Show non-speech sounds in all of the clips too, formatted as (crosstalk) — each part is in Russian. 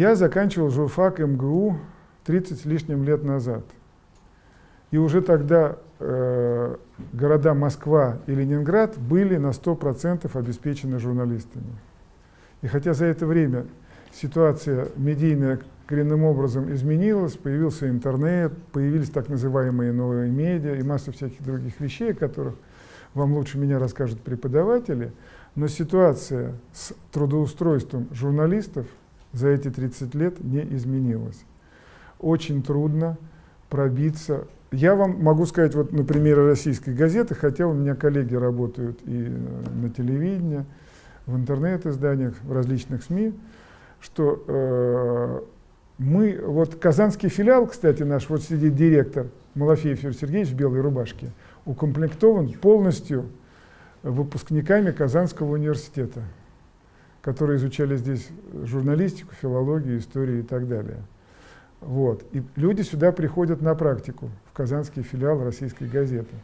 Я заканчивал журфак МГУ 30 с лишним лет назад. И уже тогда э, города Москва и Ленинград были на 100% обеспечены журналистами. И хотя за это время ситуация медийная коренным образом изменилась, появился интернет, появились так называемые новые медиа и масса всяких других вещей, о которых вам лучше меня расскажут преподаватели, но ситуация с трудоустройством журналистов за эти 30 лет не изменилась. Очень трудно пробиться. Я вам могу сказать вот на примере российской газеты, хотя у меня коллеги работают и на телевидении, в интернет-изданиях, в различных СМИ, что э, мы, вот казанский филиал, кстати, наш, вот сидит директор Малафеев Юрий Сергеевич в белой рубашке, укомплектован полностью выпускниками Казанского университета, которые изучали здесь журналистику, филологию, историю и так далее. Вот. И люди сюда приходят на практику, в казанский филиал российской газеты.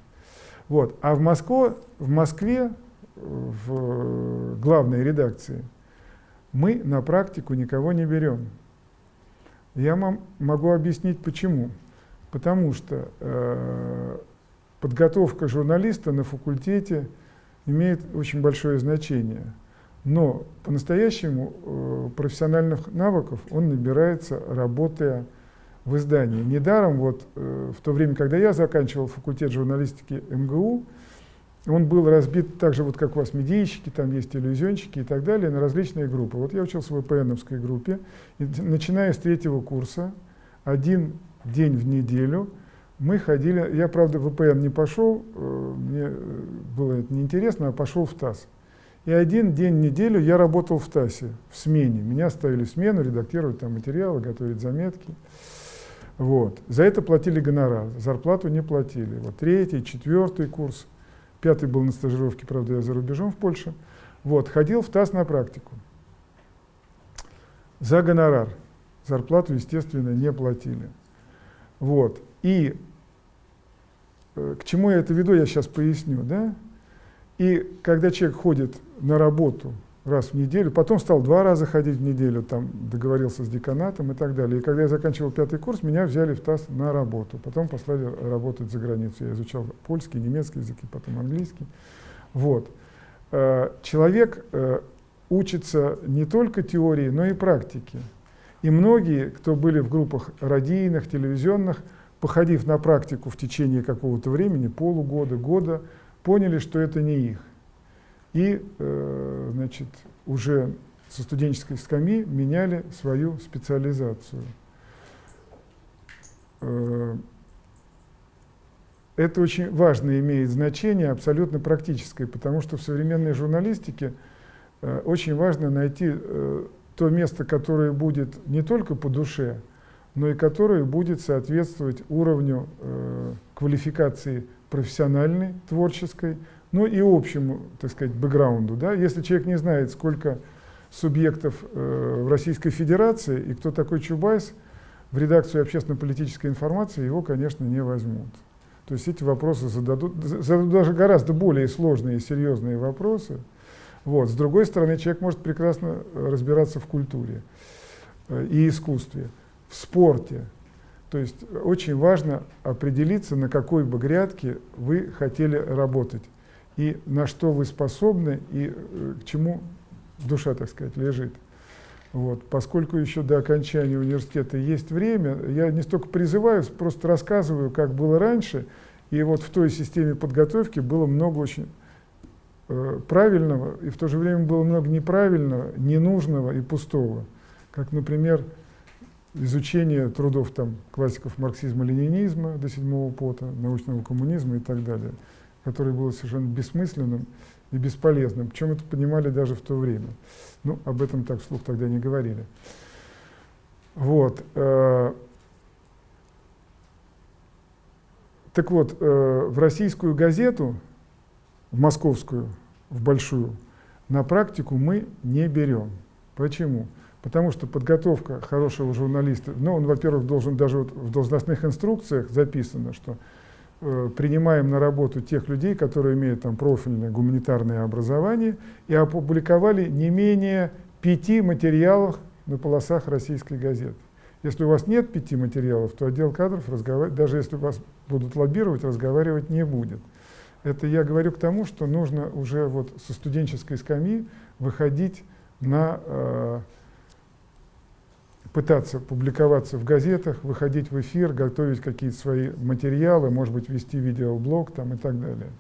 Вот. А в, Москве, в Москве, в главной редакции, мы на практику никого не берем. Я вам могу объяснить почему. Потому что э, подготовка журналиста на факультете имеет очень большое значение. Но по-настоящему э, профессиональных навыков он набирается, работая в издании. Недаром вот э, в то время, когда я заканчивал факультет журналистики МГУ, он был разбит так же, вот как у вас медийщики, там есть иллюзионщики и так далее, на различные группы. Вот я учился в ВПНовской группе, и начиная с третьего курса, один день в неделю мы ходили, я, правда, в ВПН не пошел, э, мне было это неинтересно, а пошел в ТАСС. И один день в неделю я работал в ТАССе, в смене. Меня ставили в смену, редактировать там материалы, готовить заметки. Вот. За это платили гонорар, зарплату не платили. Вот третий, четвертый курс, пятый был на стажировке, правда, я за рубежом в Польше. Вот, ходил в ТАСС на практику. За гонорар. Зарплату, естественно, не платили. Вот. И э, к чему я это веду, я сейчас поясню. Да? И когда человек ходит на работу раз в неделю, потом стал два раза ходить в неделю, там договорился с деканатом и так далее. И когда я заканчивал пятый курс, меня взяли в ТАСС на работу, потом послали работать за границу. Я изучал польский, немецкий языки, потом английский. Вот. Э, человек э, учится не только теории, но и практике. И многие, кто были в группах радийных, телевизионных, походив на практику в течение какого-то времени, полугода, года, поняли, что это не их. И э, значит, уже со студенческой скамьи меняли свою специализацию. Э, это очень важно имеет значение, абсолютно практическое, потому что в современной журналистике э, очень важно найти э, то место, которое будет не только по душе, но и которое будет соответствовать уровню э, квалификации профессиональной, творческой, ну и общему, так сказать, бэкграунду. Да? Если человек не знает, сколько субъектов э, в Российской Федерации и кто такой Чубайс, в редакцию общественно-политической информации его, конечно, не возьмут. То есть эти вопросы зададут, зададут даже гораздо более сложные и серьезные вопросы, вот. С другой стороны, человек может прекрасно э, разбираться в культуре э, и искусстве, в спорте. То есть очень важно определиться, на какой бы грядке вы хотели работать, и на что вы способны, и э, к чему душа, так сказать, лежит. Вот. Поскольку еще до окончания университета есть время, я не столько призываю, просто рассказываю, как было раньше, и вот в той системе подготовки было много очень Э, правильного, и в то же время было много неправильного, ненужного и пустого. Как, например, изучение трудов там, классиков марксизма-ленинизма до седьмого пота, научного коммунизма и так далее, которое было совершенно бессмысленным и бесполезным. Причем это понимали даже в то время. Ну, об этом так вслух тогда не говорили. Вот. Э, так вот, э, в российскую газету в московскую, в большую, на практику мы не берем. Почему? Потому что подготовка хорошего журналиста, ну, он, во-первых, должен даже вот в должностных инструкциях записано, что э, принимаем на работу тех людей, которые имеют там профильное гуманитарное образование и опубликовали не менее пяти материалов на полосах российской газеты. Если у вас нет пяти материалов, то отдел кадров, даже если вас будут лоббировать, разговаривать не будет. Это я говорю к тому, что нужно уже вот со студенческой скамьи выходить на э, пытаться публиковаться в газетах, выходить в эфир, готовить какие-то свои материалы, может быть, вести видеоблог там и так далее.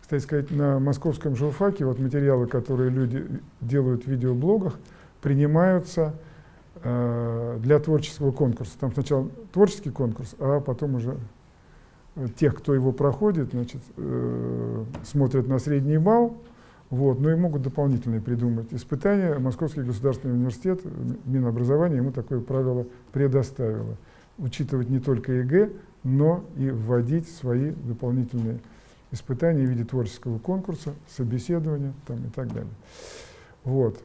Кстати сказать, на московском журфаке вот материалы, которые люди делают в видеоблогах, принимаются э, для творческого конкурса. Там сначала творческий конкурс, а потом уже э, тех, кто его проходит, значит, э, смотрят на средний балл, вот, но и могут дополнительные придумать испытания. Московский государственный университет, Минобразование ему такое правило предоставило. Учитывать не только ЕГЭ, но и вводить свои дополнительные испытания в виде творческого конкурса, собеседования там, и так далее. Вот.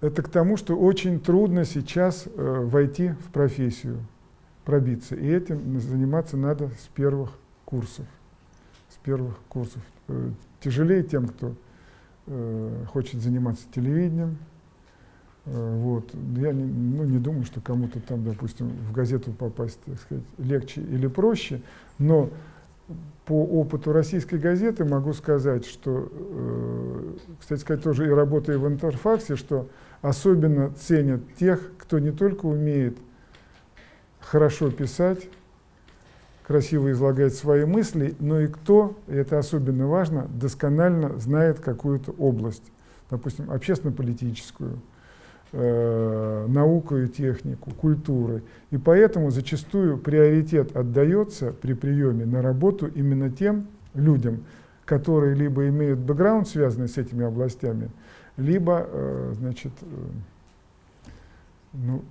Это к тому, что очень трудно сейчас э, войти в профессию, пробиться. И этим заниматься надо с первых курсов первых курсов. Э, тяжелее тем, кто э, хочет заниматься телевидением. Э, вот. Я не, ну, не думаю, что кому-то там, допустим, в газету попасть, так сказать, легче или проще, но по опыту российской газеты могу сказать, что, кстати сказать, тоже и работая в Интерфаксе, что особенно ценят тех, кто не только умеет хорошо писать, красиво излагает свои мысли, но и кто, и это особенно важно, досконально знает какую-то область, допустим, общественно-политическую, э, науку и технику, культуры. И поэтому зачастую приоритет отдается при приеме на работу именно тем людям, которые либо имеют бэкграунд, связанный с этими областями, либо, э, значит, э, ну,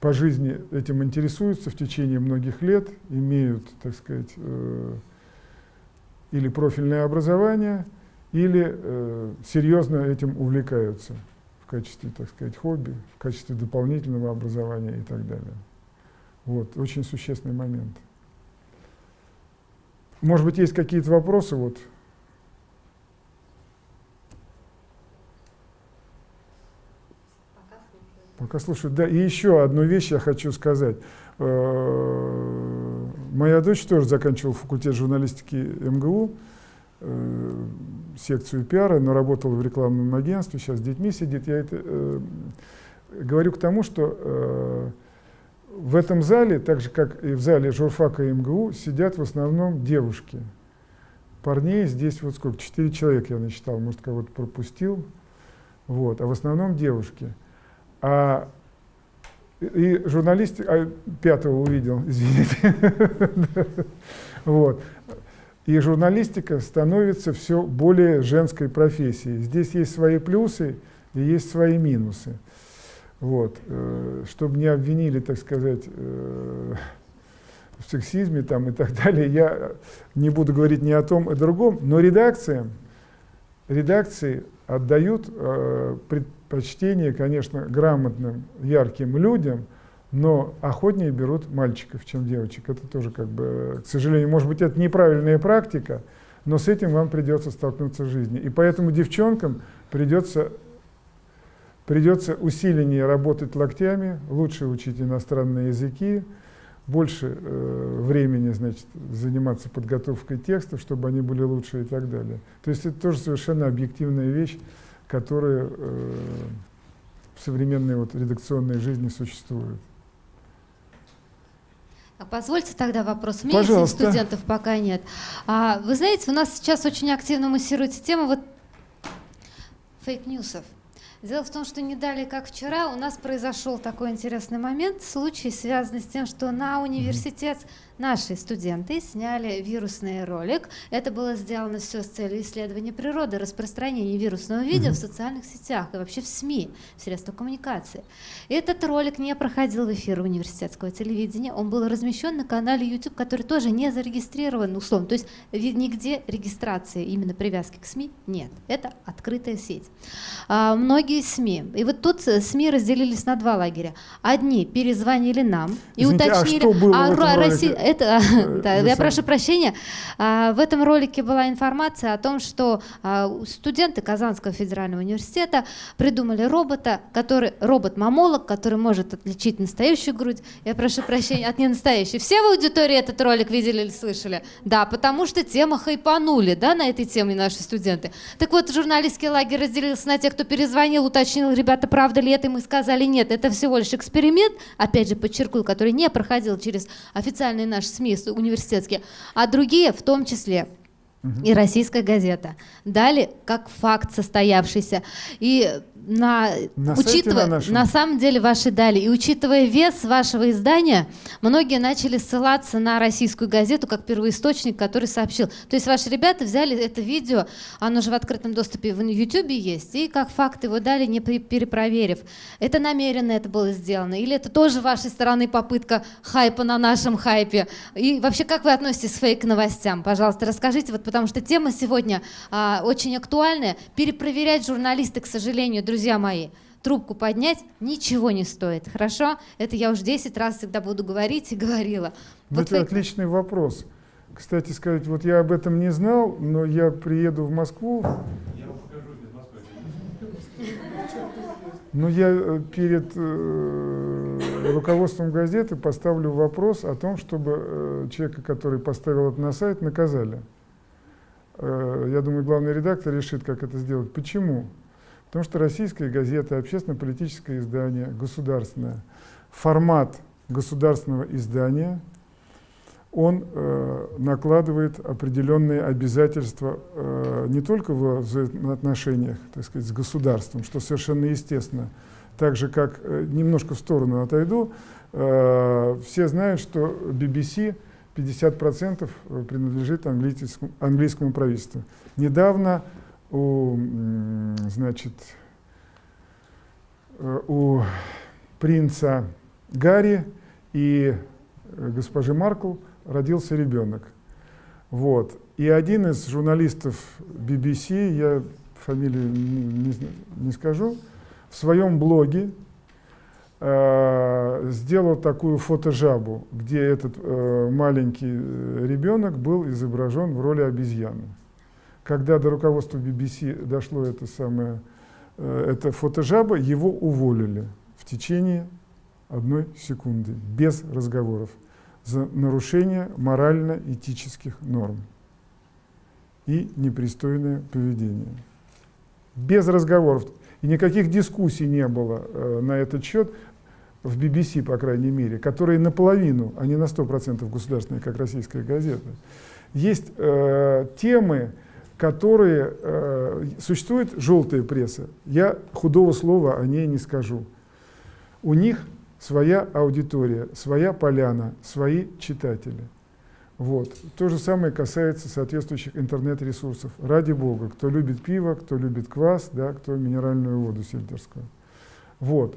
по жизни этим интересуются в течение многих лет, имеют, так сказать, э, или профильное образование, или э, серьезно этим увлекаются в качестве, так сказать, хобби, в качестве дополнительного образования и так далее. Вот, очень существенный момент. Может быть, есть какие-то вопросы? Вот. Пока слушаю. Да, и еще одну вещь я хочу сказать. Э, моя дочь тоже заканчивала факультет журналистики МГУ, э, секцию пиара, но работала в рекламном агентстве, сейчас с детьми сидит. Я это э, говорю к тому, что в этом зале, так же как и в зале журфака МГУ, сидят в основном девушки. Парней здесь вот сколько, четыре человека я насчитал, может кого-то пропустил, вот, а в основном девушки. А, и журналист а, пятого увидел, (laughs) извините. вот. И журналистика становится все более женской профессией. Здесь есть свои плюсы и есть свои минусы. Вот. Э, чтобы не обвинили, так сказать, э, в сексизме там, и так далее, я не буду говорить ни о том, и о другом, но редакциям, редакции отдают э, предпочтение, конечно, грамотным, ярким людям, но охотнее берут мальчиков, чем девочек. Это тоже, как бы, к сожалению, может быть, это неправильная практика, но с этим вам придется столкнуться в жизни. И поэтому девчонкам придется, придется усиленнее работать локтями, лучше учить иностранные языки, больше э, времени значит, заниматься подготовкой текстов, чтобы они были лучше и так далее. То есть это тоже совершенно объективная вещь, которая э, в современной вот, редакционной жизни существует. А позвольте тогда вопрос. У меня Пожалуйста. студентов пока нет. А, вы знаете, у нас сейчас очень активно муссируется тема вот фейк-ньюсов. Дело в том, что не далее, как вчера, у нас произошел такой интересный момент, случай, связанный с тем, что на университет наши студенты сняли вирусный ролик. Это было сделано все с целью исследования природы, распространения вирусного видео mm-hmm. в социальных сетях и вообще в СМИ, в средствах коммуникации. Этот ролик не проходил в эфир университетского телевидения, он был размещен на канале YouTube, который тоже не зарегистрирован условно, то есть нигде регистрации именно привязки к СМИ нет. Это открытая сеть. А, многие СМИ, и вот тут э, СМИ разделились на два лагеря. Одни перезвонили нам и Извините, уточнили, а, что было а, Россия, это, э, (laughs) да, я прошу прощения. А, в этом ролике была информация о том, что а, студенты Казанского федерального университета придумали робота, который робот-мамолог, который может отличить настоящую грудь. Я прошу прощения от ненастоящей. Все в аудитории этот ролик видели или слышали? Да, потому что тема хайпанули, да, на этой теме наши студенты. Так вот, журналистский лагерь разделился на тех, кто перезвонил, уточнил, ребята, правда ли это, и мы сказали нет, это всего лишь эксперимент, опять же подчеркну, который не проходил через официальные наши СМИ университетские, а другие, в том числе и российская газета, дали как факт состоявшийся. И на, на учитывая, на, нашем. на самом деле ваши дали, и учитывая вес вашего издания, многие начали ссылаться на российскую газету как первоисточник, который сообщил. То есть ваши ребята взяли это видео, оно же в открытом доступе в YouTube есть, и как факт его дали, не перепроверив. Это намеренно это было сделано? Или это тоже вашей стороны попытка хайпа на нашем хайпе? И вообще, как вы относитесь к фейк-новостям? Пожалуйста, расскажите, вот потому что тема сегодня а, очень актуальная. Перепроверять журналисты, к сожалению, друзья, друзья мои, трубку поднять ничего не стоит. Хорошо? Это я уже 10 раз всегда буду говорить и говорила. Вот это фейк... отличный вопрос. Кстати сказать, вот я об этом не знал, но я приеду в Москву. Но я э, перед э, руководством газеты поставлю вопрос о том, чтобы э, человека, который поставил это на сайт, наказали. Э, я думаю, главный редактор решит, как это сделать. Почему? Потому что российская газета, общественно-политическое издание, государственное, формат государственного издания, он э, накладывает определенные обязательства э, не только в взаимоотношениях так сказать, с государством, что совершенно естественно, так же как э, немножко в сторону отойду, э, все знают, что BBC 50% принадлежит английскому, английскому правительству. Недавно у, значит, э, у принца Гарри и э, госпожи Маркл родился ребенок. Вот. И один из журналистов BBC, я фамилию не, не скажу, в своем блоге э, сделал такую фотожабу, где этот э, маленький э, ребенок был изображен в роли обезьяны. Когда до руководства BBC дошло это самое, э, это фотожаба, его уволили в течение одной секунды, без разговоров, за нарушение морально-этических норм и непристойное поведение. Без разговоров. И никаких дискуссий не было э, на этот счет в BBC, по крайней мере, которые наполовину, а не на 100% государственные, как российская газета. Есть э, темы, которые... Э, существует желтая пресса. Я худого слова о ней не скажу. У них своя аудитория, своя поляна, свои читатели. Вот. То же самое касается соответствующих интернет-ресурсов. Ради бога, кто любит пиво, кто любит квас, да, кто минеральную воду сельтерскую. Вот.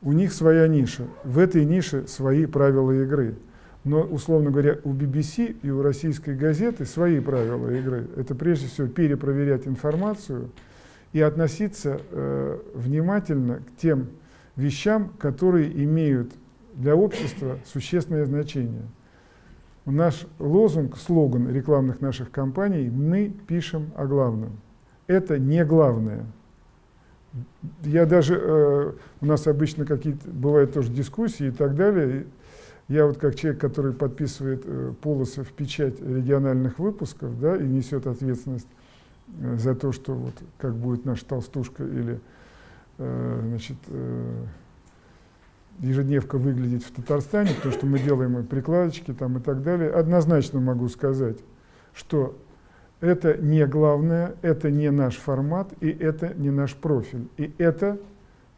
У них своя ниша. В этой нише свои правила игры. Но, условно говоря, у BBC и у российской газеты свои правила игры. Это прежде всего перепроверять информацию и относиться э, внимательно к тем вещам, которые имеют для общества существенное значение. Наш лозунг, слоган рекламных наших компаний «Мы пишем о главном». Это не главное. Я даже, э, у нас обычно какие-то бывают тоже дискуссии и так далее, я вот как человек, который подписывает э, полосы в печать региональных выпусков, да, и несет ответственность э, за то, что вот как будет наша толстушка или э, значит, ежедневка выглядеть в Татарстане, то, что мы делаем и прикладочки там и так далее, однозначно могу сказать, что это не главное, это не наш формат и это не наш профиль. И это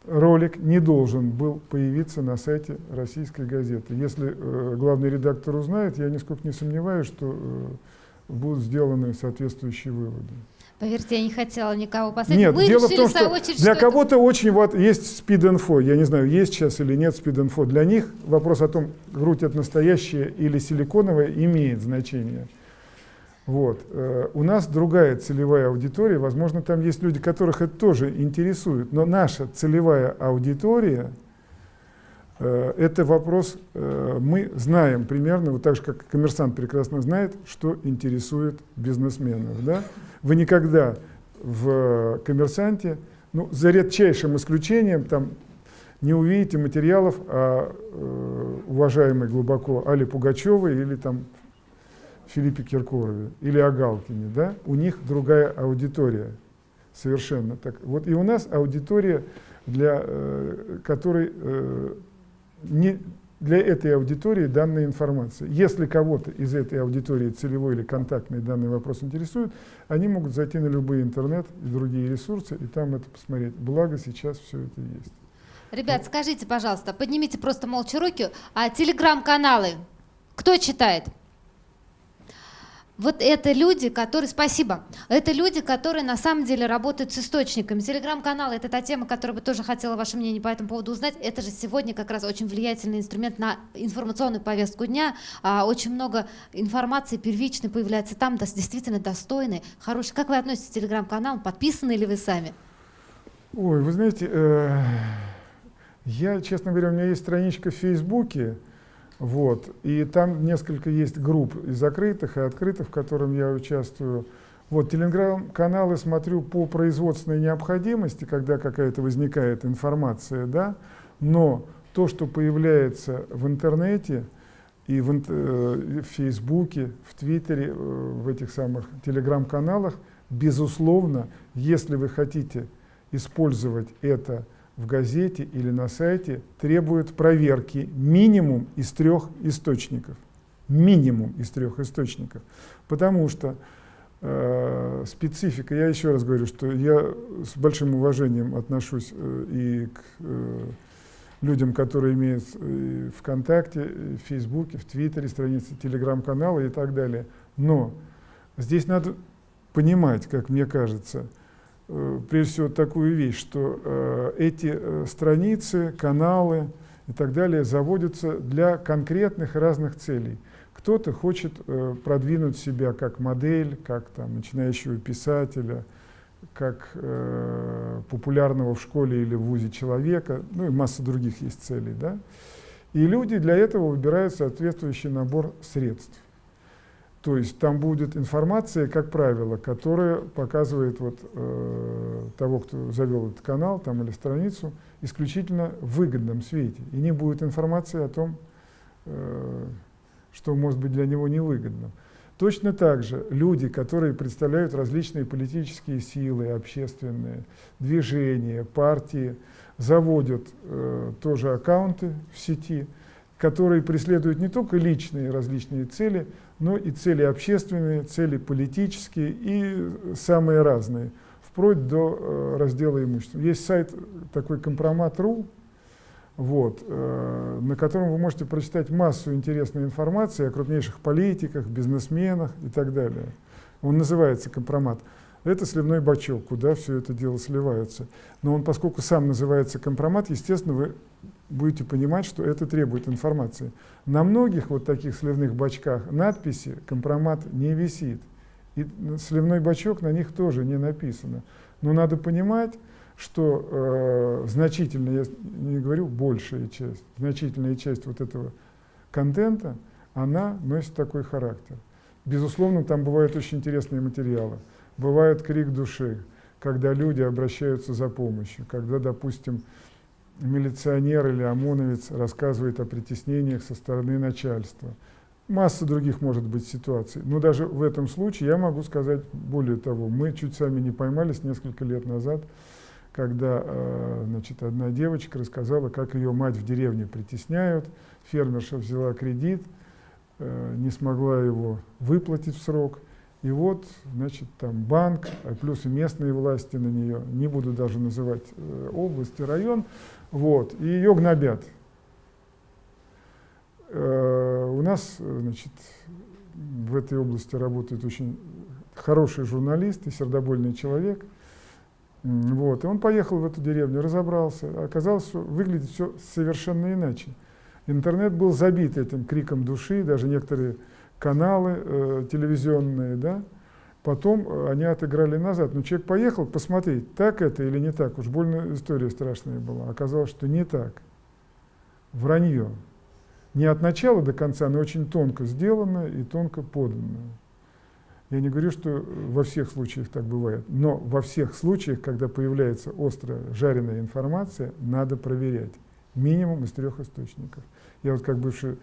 ролик не должен был появиться на сайте российской газеты. Если э, главный редактор узнает, я нисколько не сомневаюсь, что э, будут сделаны соответствующие выводы. Поверьте, я не хотела никого посадить. Нет, Вы дело в том, что для кого-то очень вот есть спид-инфо, я не знаю, есть сейчас или нет спид-инфо. Для них вопрос о том, грудь это настоящая или силиконовая, имеет значение. Вот. Э, у нас другая целевая аудитория, возможно, там есть люди, которых это тоже интересует, но наша целевая аудитория, Э, это вопрос, э, мы знаем примерно, вот так же, как коммерсант прекрасно знает, что интересует бизнесменов. Да? Вы никогда в коммерсанте, ну, за редчайшим исключением, там, не увидите материалов о э, уважаемой глубоко Али Пугачевой или там Филиппе Киркорове или о Галкине. Да? У них другая аудитория совершенно. Так. Вот и у нас аудитория, для э, которой э, не для этой аудитории данная информация. Если кого-то из этой аудитории целевой или контактный данный вопрос интересует, они могут зайти на любой интернет и другие ресурсы и там это посмотреть. Благо сейчас все это есть. Ребят, скажите, пожалуйста, поднимите просто молча руки, а телеграм-каналы кто читает? Вот это люди, которые, спасибо, это люди, которые на самом деле работают с источниками. Телеграм-канал — это та тема, которую бы тоже хотела ваше мнение по этому поводу узнать. Это же сегодня как раз очень влиятельный инструмент на информационную повестку дня. А, очень много информации первичной появляется там, да, действительно достойной, хорошей. Как вы относитесь к телеграм-каналу? Подписаны ли вы сами? Ой, вы знаете, э, я, честно говоря, у меня есть страничка в Фейсбуке, вот. И там несколько есть групп и закрытых, и открытых, в котором я участвую. Вот, телеграм-каналы смотрю по производственной необходимости, когда какая-то возникает информация, да, но то, что появляется в интернете и в, э, в Фейсбуке, в Твиттере, э, в этих самых телеграм-каналах, безусловно, если вы хотите использовать это в газете или на сайте требует проверки минимум из трех источников. Минимум из трех источников. Потому что э, специфика, я еще раз говорю, что я с большим уважением отношусь э, и к э, людям, которые имеют э, ВКонтакте, в Фейсбуке, в Твиттере, страницы Телеграм-канала и так далее. Но здесь надо понимать, как мне кажется, прежде всего такую вещь, что э, эти э, страницы, каналы и так далее заводятся для конкретных разных целей. Кто-то хочет э, продвинуть себя как модель, как там, начинающего писателя, как э, популярного в школе или в ВУЗе человека, ну и масса других есть целей. Да? И люди для этого выбирают соответствующий набор средств. То есть там будет информация, как правило, которая показывает вот, э, того, кто завел этот канал там, или страницу, исключительно в выгодном свете. И не будет информации о том, э, что может быть для него невыгодным. Точно так же люди, которые представляют различные политические силы, общественные движения, партии, заводят э, тоже аккаунты в сети, которые преследуют не только личные различные цели, но и цели общественные, цели политические и самые разные, вплоть до э, раздела имущества. Есть сайт такой компромат.ру, вот, э, на котором вы можете прочитать массу интересной информации о крупнейших политиках, бизнесменах и так далее. Он называется компромат. Это сливной бачок, куда все это дело сливается. Но он, поскольку сам называется компромат, естественно, вы будете понимать, что это требует информации. На многих вот таких сливных бачках надписи «компромат» не висит. И сливной бачок на них тоже не написано. Но надо понимать, что э, значительная, я не говорю большая часть, значительная часть вот этого контента, она носит такой характер. Безусловно, там бывают очень интересные материалы. Бывает крик души, когда люди обращаются за помощью, когда, допустим, милиционер или ОМОНовец рассказывает о притеснениях со стороны начальства. Масса других может быть ситуаций. Но даже в этом случае я могу сказать более того. Мы чуть сами не поймались несколько лет назад, когда э, значит, одна девочка рассказала, как ее мать в деревне притесняют. Фермерша взяла кредит, э, не смогла его выплатить в срок. И вот, значит, там банк, а плюс и местные власти на нее, не буду даже называть э, область и район, вот, и ее гнобят. Э, у нас, значит, в этой области работает очень хороший журналист и сердобольный человек. Вот, и он поехал в эту деревню, разобрался. Оказалось, что выглядит все совершенно иначе. Интернет был забит этим криком души, даже некоторые каналы э, телевизионные, да, Потом э, они отыграли назад. Но человек поехал посмотреть, так это или не так. Уж больно история страшная была. Оказалось, что не так. вранье. Не от начала до конца, но очень тонко сделано и тонко подано. Я не говорю, что во всех случаях так бывает, но во всех случаях, когда появляется острая жареная информация, надо проверять. Минимум из трех источников. Я вот как бывший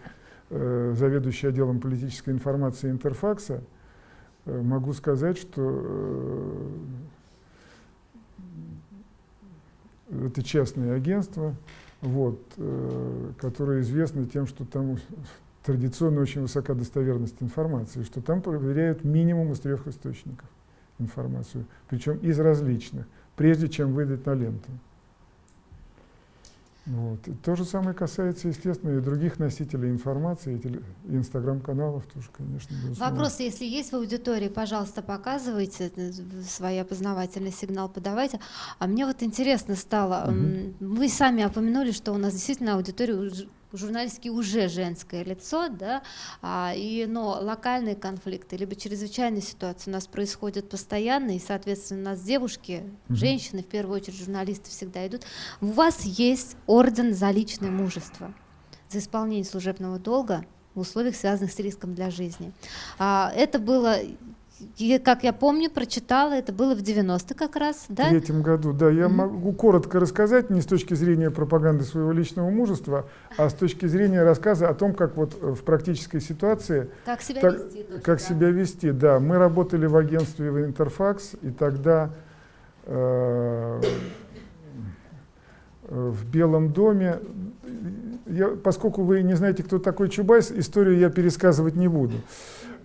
заведующий отделом политической информации Интерфакса э, могу сказать, что э, это частное агентство, вот, э, которое известно тем, что там традиционно очень высока достоверность информации, что там проверяют минимум из трех источников информацию, причем из различных, прежде чем выдать на ленту. Вот. И то же самое касается, естественно, и других носителей информации, и инстаграм-каналов тоже, конечно. Безусловно. Вопрос, если есть в аудитории, пожалуйста, показывайте, э, свой опознавательный сигнал подавайте. А мне вот интересно стало, угу. вы сами опомянули, что у нас действительно аудитория журналистики уже женское лицо, да, а, и, но локальные конфликты, либо чрезвычайные ситуации у нас происходят постоянно, и, соответственно, у нас девушки, женщины, в первую очередь журналисты всегда идут. У вас есть орден за личное мужество, за исполнение служебного долга в условиях, связанных с риском для жизни. А, это было и, как я помню, прочитала, это было в 90 как раз, да? В третьем году, да. Я mm-hmm. могу коротко рассказать, не с точки зрения пропаганды своего личного мужества, а с точки зрения рассказа о том, как вот в практической ситуации... Как себя так, вести. Тоже, как да. себя вести, да. Мы работали в агентстве в Интерфакс, и тогда э, в Белом доме, я, поскольку вы не знаете, кто такой Чубайс, историю я пересказывать не буду.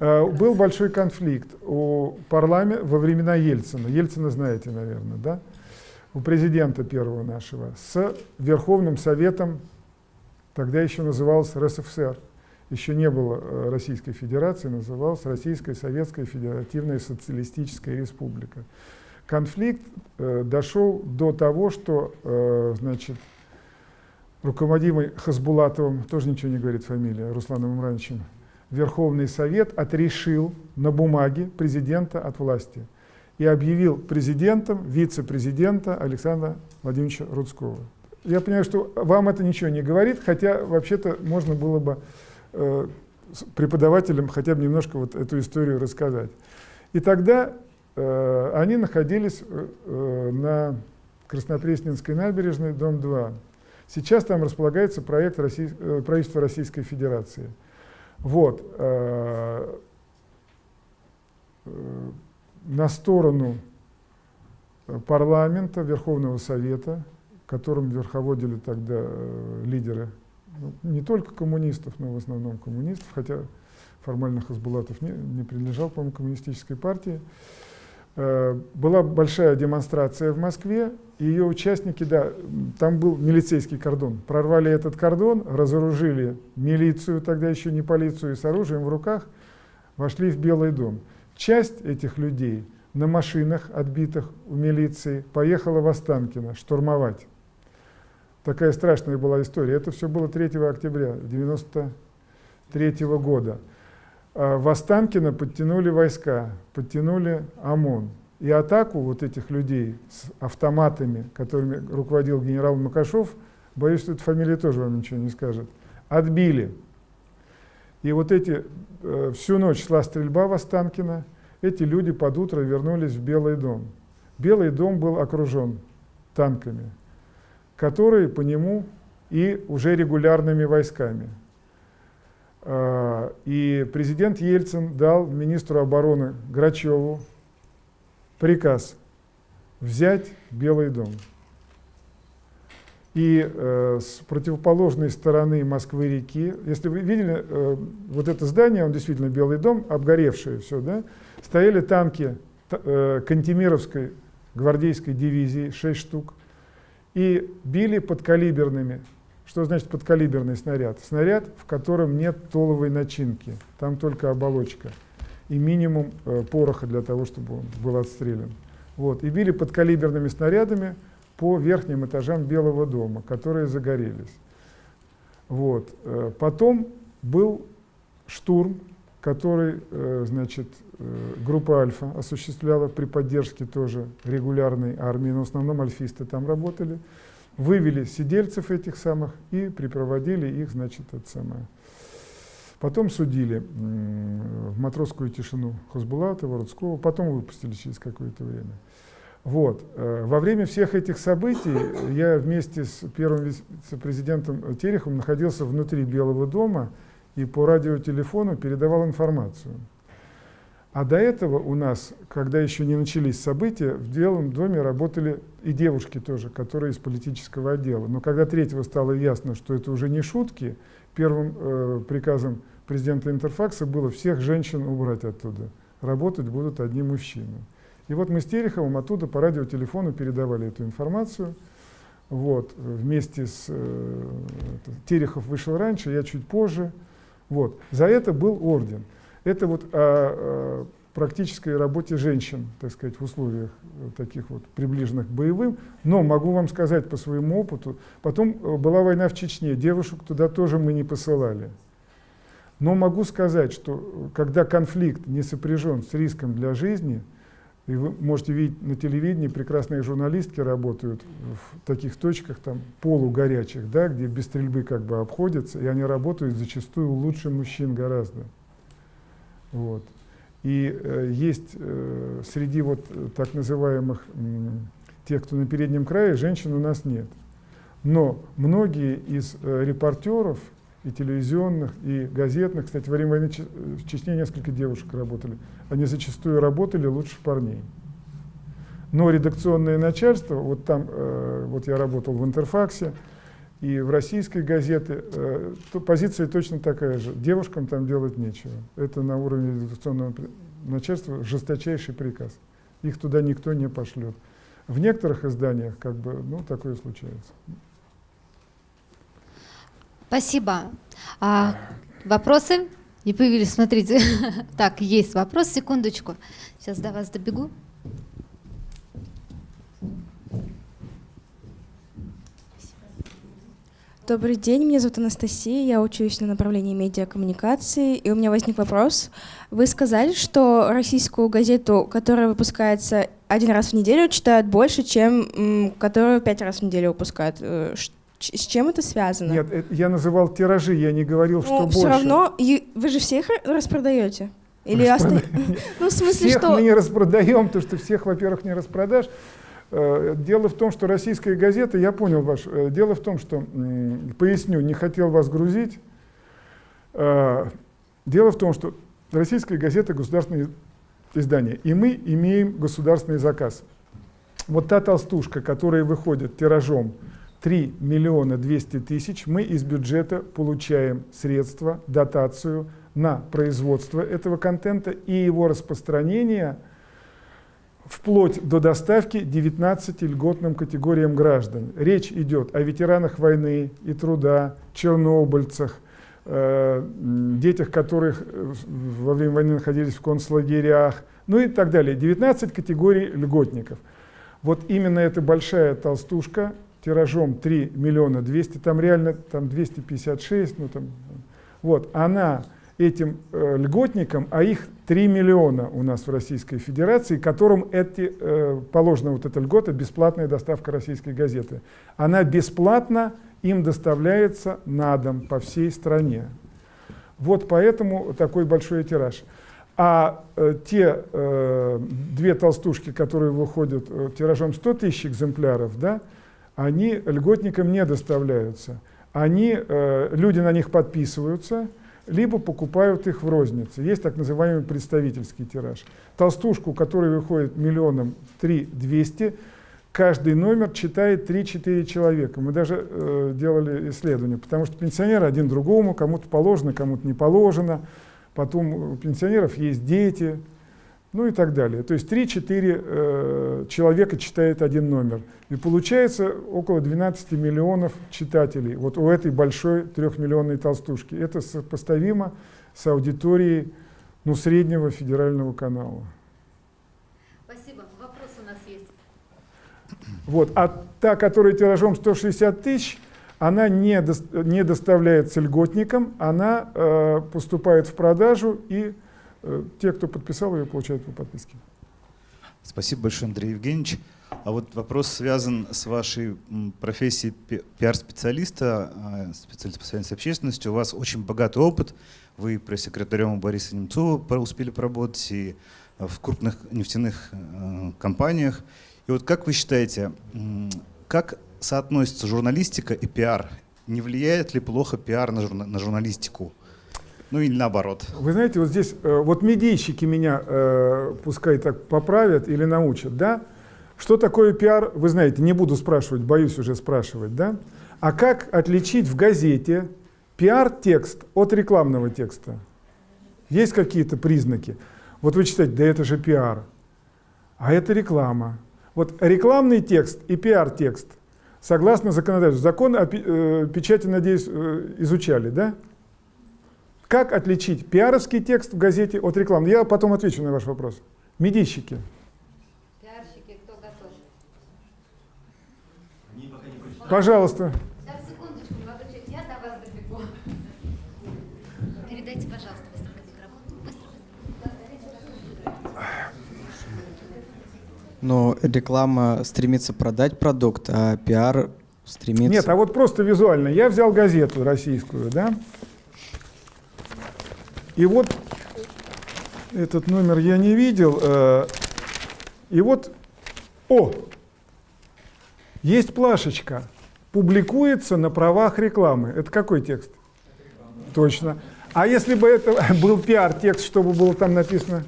Э, был большой конфликт у парламента во времена Ельцина. Ельцина знаете, наверное, да? У президента первого нашего с Верховным Советом, тогда еще назывался РСФСР. Еще не было э, Российской Федерации, называлась Российская Советская Федеративная Социалистическая Республика. Конфликт э, дошел до того, что, э, значит, руководимый Хасбулатовым, тоже ничего не говорит фамилия, Русланом Имрановичем, Верховный Совет отрешил на бумаге президента от власти и объявил президентом вице-президента Александра Владимировича Рудского. Я понимаю, что вам это ничего не говорит, хотя вообще-то можно было бы э, преподавателям хотя бы немножко вот эту историю рассказать. И тогда э, они находились э, э на Краснопресненской набережной, дом 2. Сейчас там располагается проект Россий, э, правительства Российской Федерации – вот. Э, э, на сторону парламента, Верховного Совета, которым верховодили тогда э, лидеры ну, не только коммунистов, но в основном коммунистов, хотя формально Хасбулатов не, не принадлежал, по-моему, коммунистической партии. Э, была большая демонстрация в Москве, и ее участники, да, там был милицейский кордон. Прорвали этот кордон, разоружили милицию, тогда еще не полицию, и с оружием в руках вошли в Белый дом. Часть этих людей на машинах, отбитых у милиции, поехала в Останкино штурмовать. Такая страшная была история. Это все было 3 октября 1993 года. А в Останкино подтянули войска, подтянули ОМОН. И атаку вот этих людей с автоматами, которыми руководил генерал Макашов, боюсь, что эта фамилия тоже вам ничего не скажет, отбили. И вот эти, э, всю ночь шла стрельба в Останкино, эти люди под утро вернулись в Белый дом. Белый дом был окружен танками, которые по нему и уже регулярными войсками – и президент Ельцин дал министру обороны Грачеву приказ взять Белый дом. И э, с противоположной стороны Москвы-реки, если вы видели э, вот это здание, он действительно Белый дом, обгоревшее все, да, стояли танки э, Кантемировской гвардейской дивизии, 6 штук, и били подкалиберными что значит подкалиберный снаряд? Снаряд, в котором нет толовой начинки, там только оболочка и минимум э, пороха для того, чтобы он был отстрелян. Вот. И били подкалиберными снарядами по верхним этажам Белого дома, которые загорелись. Вот. Э, потом был штурм, который э, значит, э, группа «Альфа» осуществляла при поддержке тоже регулярной армии, но в основном альфисты там работали. Вывели сидельцев этих самых и припроводили их, значит, это самое. Потом судили в матросскую тишину Хозбулатова, Рудского, потом выпустили через какое-то время. Вот. Э, во время всех этих событий я вместе с первым вице-президентом Тереховым находился внутри Белого дома и по радиотелефону передавал информацию. А до этого у нас, когда еще не начались события, в Белом доме работали и девушки тоже, которые из политического отдела. Но когда третьего стало ясно, что это уже не шутки, первым э, приказом президента Интерфакса было всех женщин убрать оттуда. Работать будут одни мужчины. И вот мы с Тереховым оттуда по радиотелефону передавали эту информацию. Вот, вместе с... Э, Терехов вышел раньше, я чуть позже. Вот. За это был орден. Это вот о, о практической работе женщин, так сказать, в условиях таких вот приближенных к боевым. Но могу вам сказать по своему опыту, потом э, была война в Чечне, девушек туда тоже мы не посылали. Но могу сказать, что э, когда конфликт не сопряжен с риском для жизни, и вы можете видеть на телевидении, прекрасные журналистки работают в таких точках, там, полугорячих, да, где без стрельбы как бы обходятся, и они работают зачастую лучше мужчин гораздо. Вот. И э, есть э, среди вот так называемых э, тех, кто на переднем крае, женщин у нас нет. Но многие из э, репортеров и телевизионных, и газетных, кстати, во время войны в Чечне несколько девушек работали, они зачастую работали лучше парней. Но редакционное начальство, вот там, э, вот я работал в Интерфаксе, и в российской газете э, позиция точно такая же. Девушкам там делать нечего. Это на уровне редакционного начальства жесточайший приказ. Их туда никто не пошлет. В некоторых изданиях как бы, ну, такое случается. Спасибо. А, вопросы? Не появились, смотрите. (laughs) так, есть вопрос, секундочку. Сейчас до вас добегу. Добрый день, меня зовут Анастасия, я учусь на направлении медиакоммуникации, и у меня возник вопрос. Вы сказали, что российскую газету, которая выпускается один раз в неделю, читают больше, чем которую пять раз в неделю выпускают. Э, с чем это связано? Нет, э, я называл тиражи, я не говорил, ну, что все больше. все равно, вы же всех распродаете? Или Распрода... (laughs) ну, в смысле, всех что... мы не распродаем, потому что всех, во-первых, не распродашь. Э, дело в том, что российская газета, я понял ваш, э, дело в том, что, поясню, не хотел вас грузить. Э, дело в том, что российская газета – государственное издание, и мы имеем государственный заказ. Вот та толстушка, которая выходит тиражом 3 миллиона 200 тысяч, мы из бюджета получаем средства, дотацию на производство этого контента и его распространение – вплоть до доставки 19 льготным категориям граждан. Речь идет о ветеранах войны и труда, чернобыльцах, э, детях, которых э, во время войны находились в концлагерях, ну и так далее. 19 категорий льготников. Вот именно эта большая толстушка тиражом 3 миллиона 200, там реально там 256, ну там, вот, она этим э, льготникам, а их 3 миллиона у нас в Российской Федерации, которым эти, э, положена вот эта льгота, бесплатная доставка российской газеты. Она бесплатно им доставляется на дом по всей стране. Вот поэтому такой большой тираж. А э, те э, две толстушки, которые выходят э, тиражом 100 тысяч экземпляров, да, они льготникам не доставляются. Они, э, люди на них подписываются, либо покупают их в рознице. Есть так называемый представительский тираж. Толстушку, который выходит миллионом 3 200, каждый номер читает 3-4 человека. Мы даже э, делали исследования, потому что пенсионеры один другому, кому-то положено, кому-то не положено. Потом у пенсионеров есть дети, ну и так далее. То есть 3-4 э, человека читает один номер. И получается около 12 миллионов читателей вот у этой большой трехмиллионной толстушки. Это сопоставимо с аудиторией ну, среднего федерального канала. Спасибо. Вопрос у нас есть. Вот. А та, которая тиражом 160 тысяч, она не, до, не доставляется льготникам, она э, поступает в продажу и те, кто подписал ее, получают по подписке. Спасибо большое, Андрей Евгеньевич. А вот вопрос связан с вашей профессией пиар-специалиста, а, специалиста по связи с общественностью. У вас очень богатый опыт. Вы пресс-секретарем Бориса Немцова успели поработать и в крупных нефтяных э, компаниях. И вот как вы считаете, как соотносится журналистика и пиар? Не влияет ли плохо пиар на, на журналистику? Ну или наоборот. Вы знаете, вот здесь, э, вот медийщики меня, э, пускай так поправят или научат, да? Что такое пиар, вы знаете, не буду спрашивать, боюсь уже спрашивать, да? А как отличить в газете пиар-текст от рекламного текста? Есть какие-то признаки? Вот вы читаете, да это же пиар, а это реклама. Вот рекламный текст и пиар-текст, согласно законодательству, закон о э, печати, надеюсь, изучали, да? Как отличить пиаровский текст в газете от рекламы? Я потом отвечу на ваш вопрос. Медийщики. Пожалуйста. Сейчас, секундочку, молодой человек, я до вас добегу. Передайте, пожалуйста, микрофон. Но реклама стремится продать продукт, а пиар стремится... Нет, а вот просто визуально. Я взял газету российскую, да? И вот этот номер я не видел. Э, и вот, о, есть плашечка публикуется на правах рекламы. Это какой текст? Точно. А если бы это (laughs) был пиар-текст, чтобы было там написано?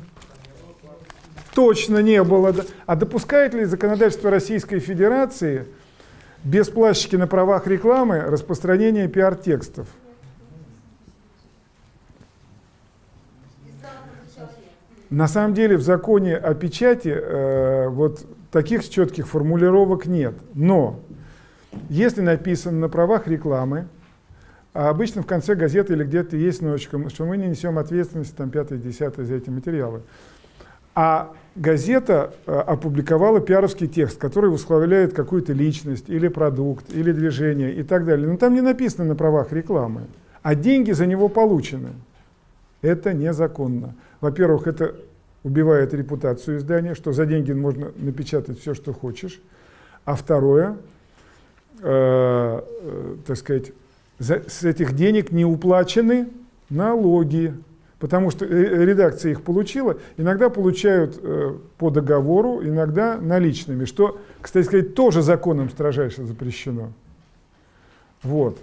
Точно не было. А допускает ли законодательство Российской Федерации без плащики на правах рекламы распространение пиар-текстов? На самом деле в законе о печати э, вот таких четких формулировок нет. Но если написано на правах рекламы, а обычно в конце газеты или где-то есть ночка, что мы не несем ответственности, там, пятое, десятое за эти материалы. А газета а, опубликовала пиаровский текст, который восхваляет какую-то личность, или продукт, или движение и так далее. Но там не написано на правах рекламы, а деньги за него получены. Это незаконно. Во-первых, это убивает репутацию издания, что за деньги можно напечатать все, что хочешь. А второе, э, э, так сказать, за, с этих денег не уплачены налоги, потому что редакция их получила, иногда получают э, по договору, иногда наличными, что, кстати сказать, тоже законом строжайше запрещено. Вот.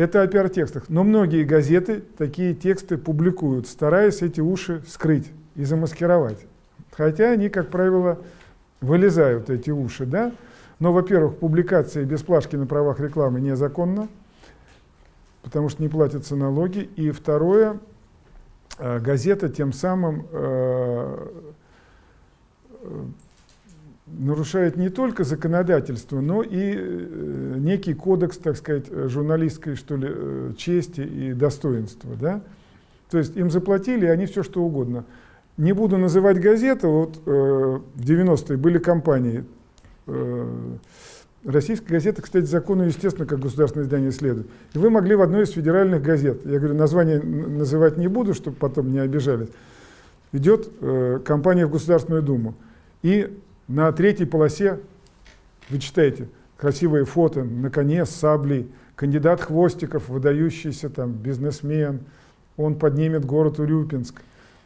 Это о пиар-текстах. Но многие газеты такие тексты публикуют, стараясь эти уши скрыть и замаскировать. Хотя они, как правило, вылезают, эти уши, да? Но, во-первых, публикация без плашки на правах рекламы незаконна, потому что не платятся налоги. И второе, э, газета тем самым э, э, нарушает не только законодательство, но и некий кодекс, так сказать, журналистской что ли, чести и достоинства. Да? То есть им заплатили, и они все что угодно. Не буду называть газеты, вот э, в 90-е были компании, э, российская газета, кстати, закону, естественно, как государственное издание следует. И вы могли в одной из федеральных газет, я говорю, название называть не буду, чтобы потом не обижались, идет э, компания в Государственную Думу. И на третьей полосе, вы читаете, красивые фото, на коне с саблей, кандидат Хвостиков, выдающийся там бизнесмен, он поднимет город Урюпинск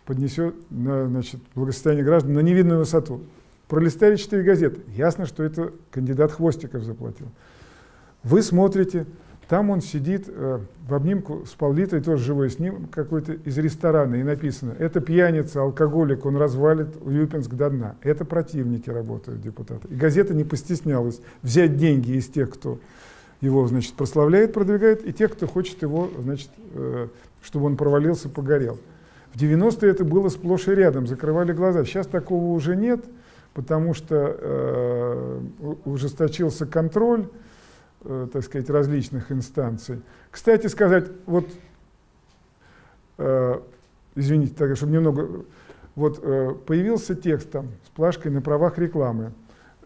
поднесет на, значит, благосостояние граждан на невидную высоту. Пролистали четыре газеты. Ясно, что это кандидат Хвостиков заплатил. Вы смотрите, там он сидит э, в обнимку с Павлитой, тоже живой с ним, какой-то из ресторана, и написано, это пьяница, алкоголик, он развалит Юпинск до дна. Это противники работают, депутаты. И газета не постеснялась взять деньги из тех, кто его, значит, прославляет, продвигает, и тех, кто хочет его, значит, э, чтобы он провалился, погорел. В 90-е это было сплошь и рядом, закрывали глаза. Сейчас такого уже нет, потому что э, ужесточился контроль, так сказать, различных инстанций. Кстати сказать, вот, э, извините, так, чтобы немного, вот э, появился текст там с плашкой на правах рекламы.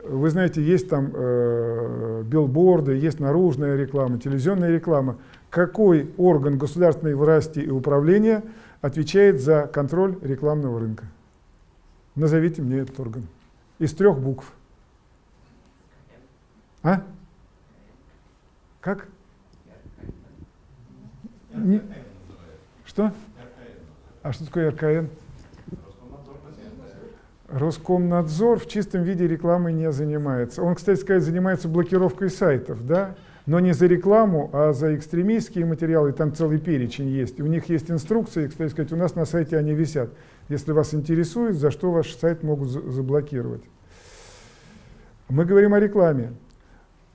Вы знаете, есть там э, билборды, есть наружная реклама, телевизионная реклама. Какой орган государственной власти и управления – отвечает за контроль рекламного рынка. Назовите мне этот орган. Из трех букв. А? Как? Не- Что? А что такое РКН? Роскомнадзор в чистом виде рекламой не занимается. Он, кстати сказать, занимается блокировкой сайтов, да? Но не за рекламу, а за экстремистские материалы. Там целый перечень есть. У них есть инструкции, кстати сказать, у нас на сайте они висят. Если вас интересует, за что ваш сайт могут за- заблокировать. Мы говорим о рекламе.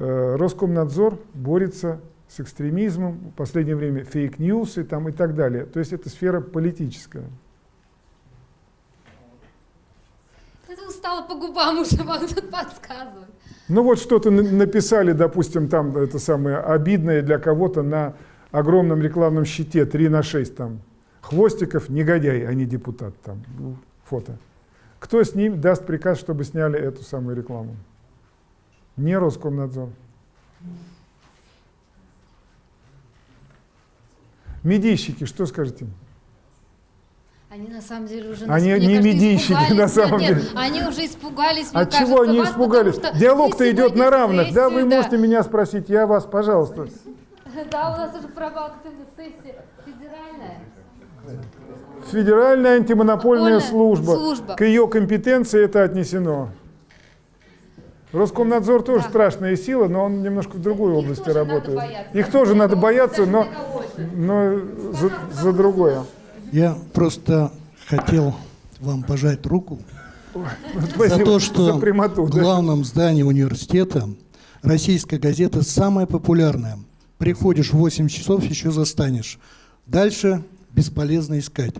Э, Роскомнадзор борется с экстремизмом, в последнее время фейк-ньюсы там и так далее. То есть это сфера политическая. Это устала по губам уже вам тут подсказывать. Ну вот что-то на- написали, допустим, там это самое обидное для кого-то на огромном рекламном щите 3 на 6 там. Хвостиков негодяй, а не депутат там. Фото. Кто с ним даст приказ, чтобы сняли эту самую рекламу? Не Роскомнадзор. Медийщики, что скажете? Они на самом деле уже Они мне не кажется, медийщики, на самом нет, деле. Нет, они уже испугались, От кажется, чего они вас, испугались? Диалог-то идет на равных. Да, вы сессии, можете меня спросить, я вас, пожалуйста. (laughs) Да, у нас уже пробактивная сессия федеральная. Федеральная антимонопольная Монопольная служба. служба. К ее компетенции это отнесено. Роскомнадзор тоже Да. страшная сила, но он немножко в другой области тоже надо работает. Их тоже надо бояться, но, но за, за другое. Я просто хотел вам пожать руку за Спасибо то, что за прямоту. в да. главном здании университета российская газета самая популярная. Приходишь в 8 часов, еще застанешь. Дальше бесполезно искать.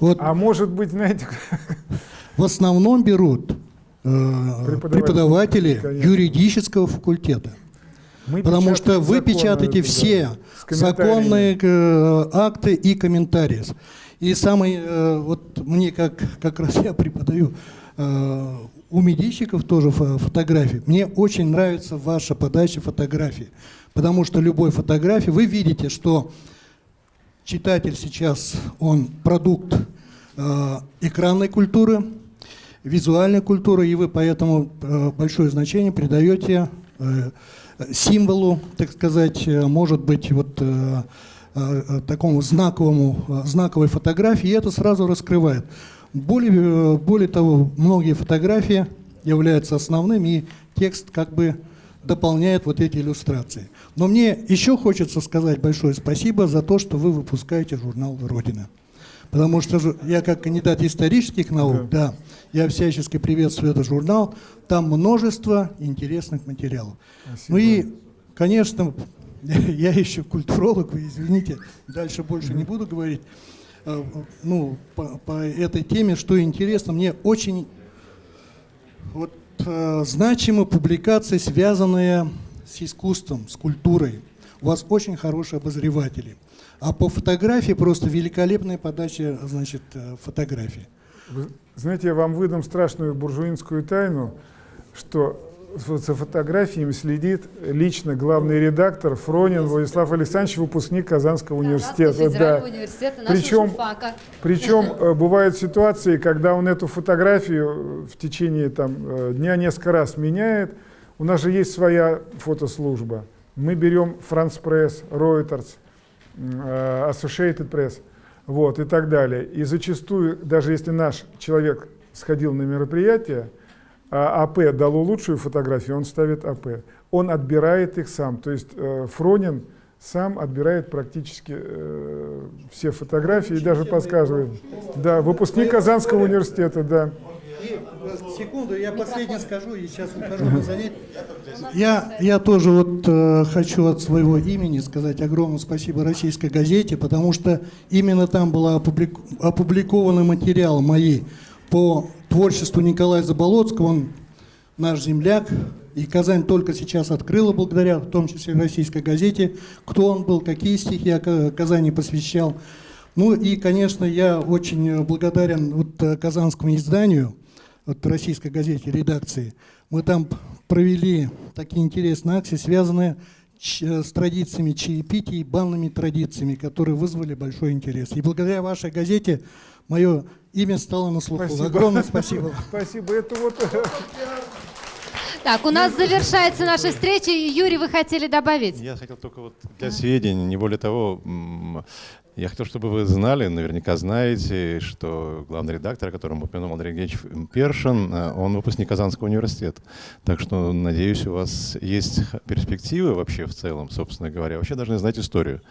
Вот А может быть, знаете, (laughs) в основном берут Преподаватели, преподаватели конечно. юридического факультета. мы Потому что вы законы, печатаете все законные э, акты и комментарии. И самый, э, вот мне как, как раз я преподаю э, у медийщиков тоже фо- фотографии. Мне очень нравится ваша подача фотографий. Потому что любой фотографии, вы видите, что читатель сейчас, он продукт э, экранной культуры, визуальной культуры, и вы поэтому э, большое значение придаете э, символу, так сказать, э, может быть, вот такому знаковому, знаковой фотографии, и это сразу раскрывает. Более, более того, многие фотографии являются основным, и текст как бы дополняет вот эти иллюстрации. Но мне еще хочется сказать большое спасибо за то, что вы выпускаете журнал «Родина». Потому что я как кандидат исторических наук, да. Я всячески приветствую этот журнал. Там множество интересных материалов. Спасибо. Ну и, конечно, (laughs) я еще культуролог, вы извините, дальше больше не буду говорить. Э, Ну, по, по этой теме, что интересно, мне очень вот, э, значимы публикации, связанные с искусством, с культурой. У вас очень хорошие обозреватели. А по фотографии просто великолепная подача, значит, э, фотографий. Вы знаете, я вам выдам страшную буржуинскую тайну, что за фотографиями следит лично главный редактор Фронин Владислав Александрович, выпускник Казанского университета. Да. университета Причем, журфака. причем э, бывают ситуации, когда он эту фотографию в течение там, э, дня несколько раз меняет. У нас же есть своя фотослужба. Мы берем France Press, Reuters, э, Associated Press, вот, и так далее. И зачастую, даже если наш человек сходил на мероприятие, а АП дало лучшую фотографию, он ставит АП. Он отбирает их сам. То есть э, Фронин сам отбирает практически э, все фотографии и даже подсказывает. Да, выпускник Казанского университета, да. И, э, секунду, я последнее скажу, и сейчас ухожу на занятие. Я, я тоже вот э, хочу от своего имени сказать огромное спасибо российской газете, потому что именно там был опублик, опубликованы материалы мои по творчеству Николая Заболоцкого. Он наш земляк, и Казань только сейчас открыла благодаря, в том числе российской газете, кто он был, какие стихи о Ка- Казани посвящал. Ну и, конечно, я очень благодарен вот э, казанскому изданию, вот российской газете, редакции. Мы там провели такие интересные акции, связанные э, с традициями чаепития и банными традициями, которые вызвали большой интерес. И благодаря вашей газете мое имя стало на слуху. Спасибо. Огромное (laughs) спасибо. Спасибо. Это вот (laughs) Так, у нас завершается наша встреча. Юрий, вы хотели добавить? Я хотел только вот для сведения, не более того, я хотел, чтобы вы знали, наверняка знаете, что главный редактор, о котором упомянул Андрей Евгеньевич Першин, э, он выпускник Казанского университета. Так что, надеюсь, у вас есть перспективы вообще в целом, собственно говоря. Вообще должны знать историю.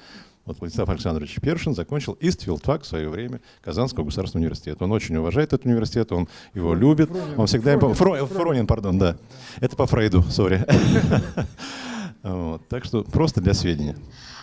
Вот Владислав Александрович Першин закончил Истфилдфак в свое время Казанского государственного университета. Он очень уважает этот университет, он его любит. Он всегда... пом- Фро- Фронин, пардон, да. Это по Фрейду, сори. (laughs) Вот, Так что просто для сведения.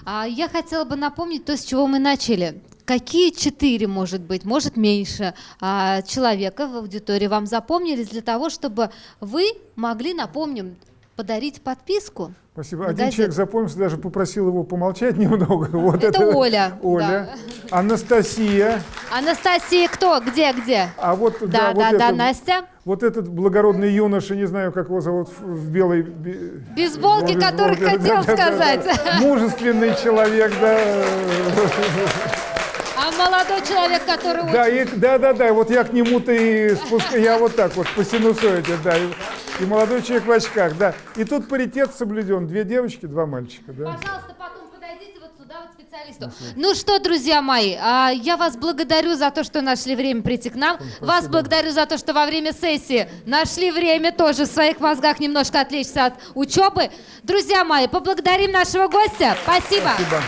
А, я хотела бы напомнить то, с чего мы начали. Какие четыре, может быть, может меньше а, человека в аудитории вам запомнились для того, чтобы вы могли, напомним, подарить подписку? Спасибо. Один газету? человек запомнился, даже попросил его помолчать (laughs) немного. Вот Это Оля, Оля. Анастасия. Анастасия, кто? Где, где? А вот, Да, да, да, вот да, это- Настя. Вот этот благородный юноша, не знаю, как его зовут, в белой... бе- Бейсболки, в который бейсболке, хотел да, да, да, сказать. да. (laughs) Мужественный человек, да. (laughs) А молодой человек, который Да, очень... и, да, да, да, вот я к нему-то и спускаю, я вот так вот по синусоиде, да, и, и молодой человек в очках, да. И тут паритет соблюден, две девочки, два мальчика, да. Пожалуйста, потом подойдите вот сюда, вот специалисту. Ну что, друзья мои, а, я вас благодарю за то, что нашли время прийти к нам. Вас благодарю за то, что во время сессии нашли время тоже в своих мозгах немножко отвлечься от учебы. Друзья мои, поблагодарим нашего гостя. Спасибо. Спасибо.